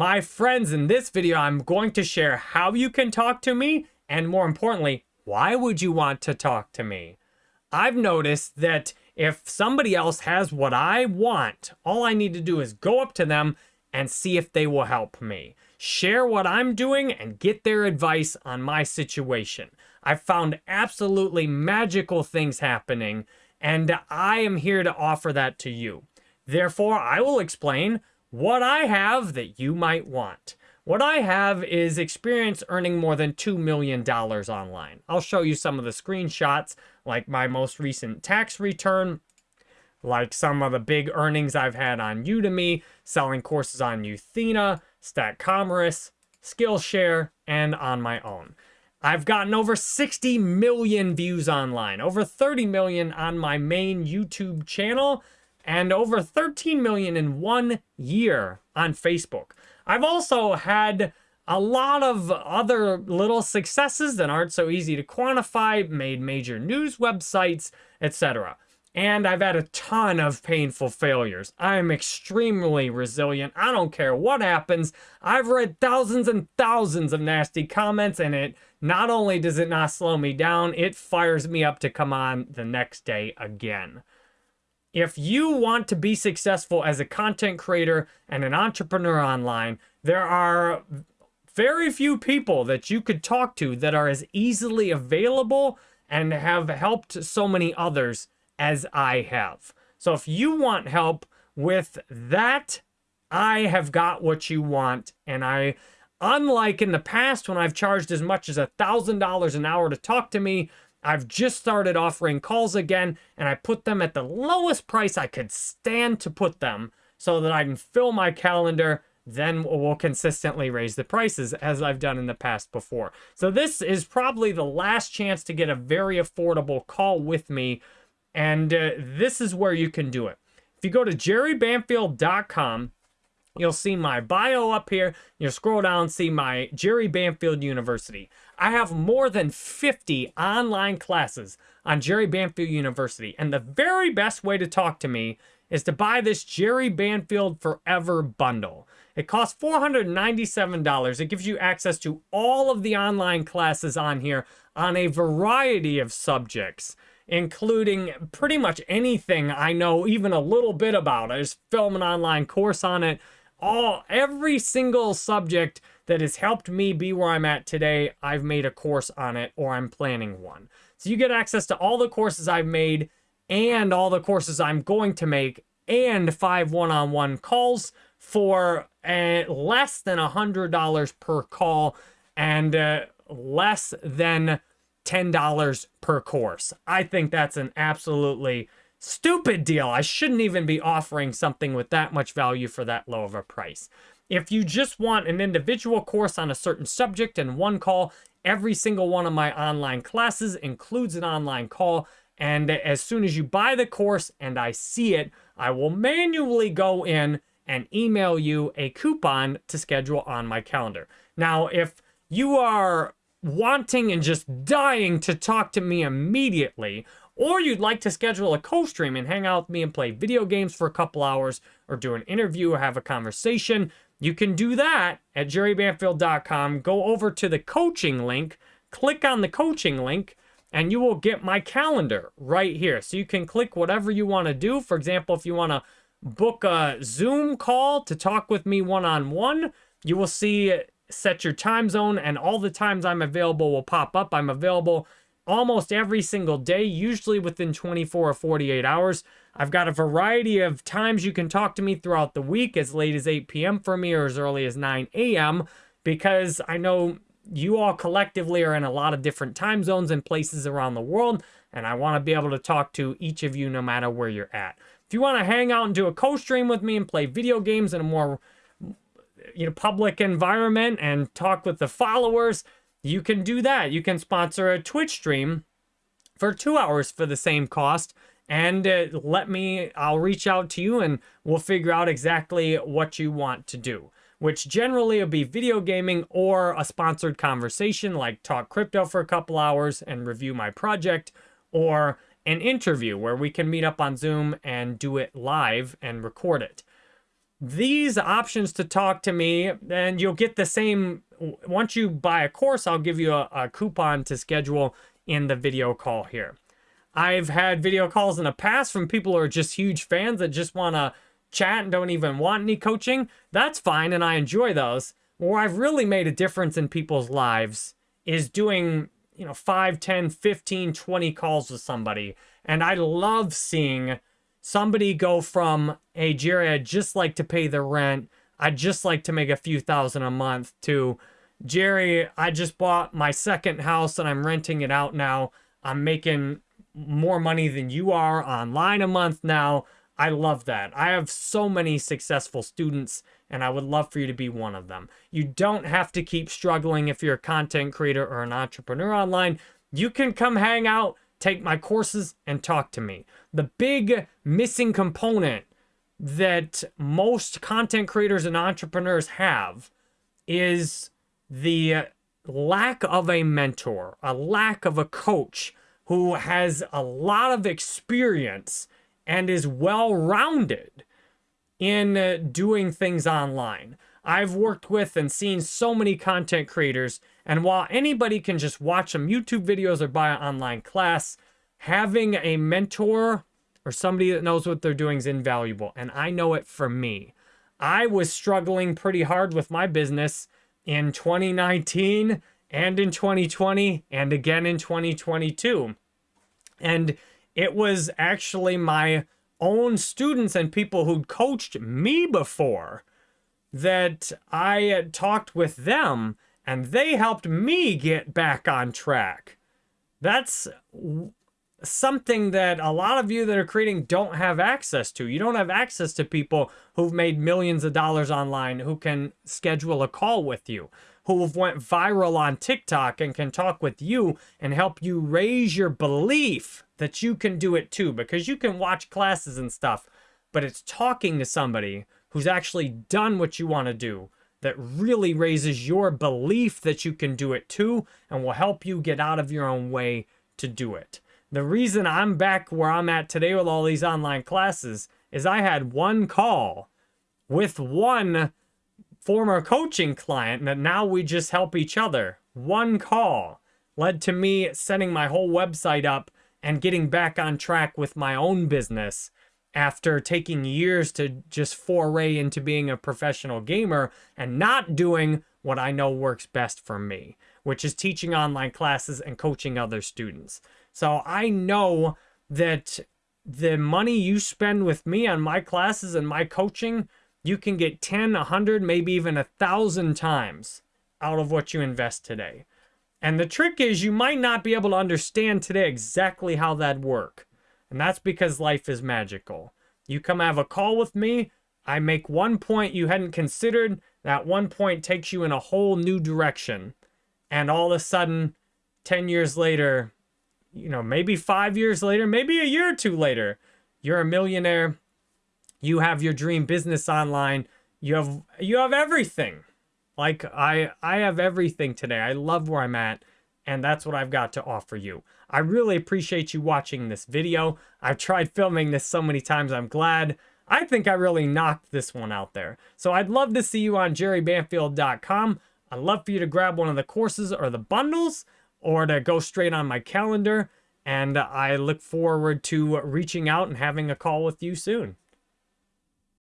My friends, in this video, I'm going to share how you can talk to me, and more importantly, why would you want to talk to me? I've noticed that if somebody else has what I want, all I need to do is go up to them and see if they will help me. Share what I'm doing and get their advice on my situation. I've found absolutely magical things happening, and I am here to offer that to you. Therefore, I will explain what I have that you might want. What I have is experience earning more than $2 million online. I'll show you some of the screenshots, like my most recent tax return, like some of the big earnings I've had on Udemy, selling courses on Euthena, StackCommerce, Skillshare, and on my own. I've gotten over 60 million views online, over 30 million on my main YouTube channel, and over 13 million in one year on Facebook. I've also had a lot of other little successes that aren't so easy to quantify, made major news websites, etc. And I've had a ton of painful failures. I'm extremely resilient. I don't care what happens. I've read thousands and thousands of nasty comments, and it not only does it not slow me down, it fires me up to come on the next day again. If you want to be successful as a content creator and an entrepreneur online, there are very few people that you could talk to that are as easily available and have helped so many others as I have. So if you want help with that, I have got what you want. And I, unlike in the past when I've charged as much as a $1,000 an hour to talk to me, I've just started offering calls again and I put them at the lowest price I could stand to put them so that I can fill my calendar then we'll consistently raise the prices as I've done in the past before. So this is probably the last chance to get a very affordable call with me and uh, this is where you can do it. If you go to jerrybanfield.com, you'll see my bio up here. You'll scroll down see my Jerry Banfield University. I have more than 50 online classes on Jerry Banfield University. And the very best way to talk to me is to buy this Jerry Banfield Forever bundle. It costs $497. It gives you access to all of the online classes on here on a variety of subjects including pretty much anything I know even a little bit about. I just film an online course on it. All every single subject that has helped me be where I'm at today, I've made a course on it or I'm planning one. So you get access to all the courses I've made and all the courses I'm going to make and five one-on-one -on -one calls for uh, less than a $100 per call and uh, less than $10 per course. I think that's an absolutely stupid deal. I shouldn't even be offering something with that much value for that low of a price. If you just want an individual course on a certain subject and one call, every single one of my online classes includes an online call. And as soon as you buy the course and I see it, I will manually go in and email you a coupon to schedule on my calendar. Now, if you are wanting and just dying to talk to me immediately, or you'd like to schedule a co-stream and hang out with me and play video games for a couple hours, or do an interview or have a conversation, you can do that at jerrybanfield.com. Go over to the coaching link, click on the coaching link, and you will get my calendar right here. So you can click whatever you want to do. For example, if you want to book a Zoom call to talk with me one-on-one, -on -one, you will see set your time zone and all the times I'm available will pop up. I'm available almost every single day, usually within 24 or 48 hours. I've got a variety of times you can talk to me throughout the week, as late as 8 p.m. for me or as early as 9 a.m. because I know you all collectively are in a lot of different time zones and places around the world, and I want to be able to talk to each of you no matter where you're at. If you want to hang out and do a co-stream with me and play video games in a more you know, public environment and talk with the followers, you can do that. You can sponsor a Twitch stream for two hours for the same cost and uh, let me, I'll reach out to you and we'll figure out exactly what you want to do, which generally will be video gaming or a sponsored conversation like talk crypto for a couple hours and review my project or an interview where we can meet up on Zoom and do it live and record it. these options to talk to me, and you'll get the same. Once you buy a course, I'll give you a, a coupon to schedule in the video call here. I've had video calls in the past from people who are just huge fans that just want to chat and don't even want any coaching. That's fine, and I enjoy those. Where I've really made a difference in people's lives is doing, you know, 5, 10, 15, 20 calls with somebody. And I love seeing somebody go from, hey, Jerry, I'd just like to pay the rent. I'd just like to make a few thousand a month to, Jerry, I just bought my second house and I'm renting it out now. I'm making more money than you are online a month now. I love that. I have so many successful students and I would love for you to be one of them. You don't have to keep struggling if you're a content creator or an entrepreneur online. You can come hang out, take my courses, and talk to me. The big missing component that most content creators and entrepreneurs have is the lack of a mentor, a lack of a coach who has a lot of experience and is well rounded in uh, doing things online. I've worked with and seen so many content creators, and while anybody can just watch some YouTube videos or buy an online class, having a mentor or somebody that knows what they're doing is invaluable. And I know it for me. I was struggling pretty hard with my business in 2019 and in 2020 and again in 2022. And it was actually my own students and people who'd coached me before that I talked with them and they helped me get back on track. That's something that a lot of you that are creating don't have access to. You don't have access to people who've made millions of dollars online who can schedule a call with you, who have went viral on TikTok and can talk with you and help you raise your belief that you can do it too because you can watch classes and stuff, but it's talking to somebody who's actually done what you want to do that really raises your belief that you can do it too and will help you get out of your own way to do it. The reason I'm back where I'm at today with all these online classes is I had one call with one former coaching client that now we just help each other. One call led to me setting my whole website up and getting back on track with my own business after taking years to just foray into being a professional gamer and not doing what I know works best for me, which is teaching online classes and coaching other students. So I know that the money you spend with me on my classes and my coaching, you can get 10, 100, maybe even a thousand times out of what you invest today. And the trick is you might not be able to understand today exactly how that work. And that's because life is magical. You come have a call with me, I make one point you hadn't considered, that one point takes you in a whole new direction. And all of a sudden, 10 years later, you know, maybe five years later, maybe a year or two later, you're a millionaire. You have your dream business online. You have you have everything. Like I I have everything today. I love where I'm at and that's what I've got to offer you. I really appreciate you watching this video. I've tried filming this so many times. I'm glad. I think I really knocked this one out there. So I'd love to see you on jerrybanfield.com. I'd love for you to grab one of the courses or the bundles or to go straight on my calendar. And I look forward to reaching out and having a call with you soon.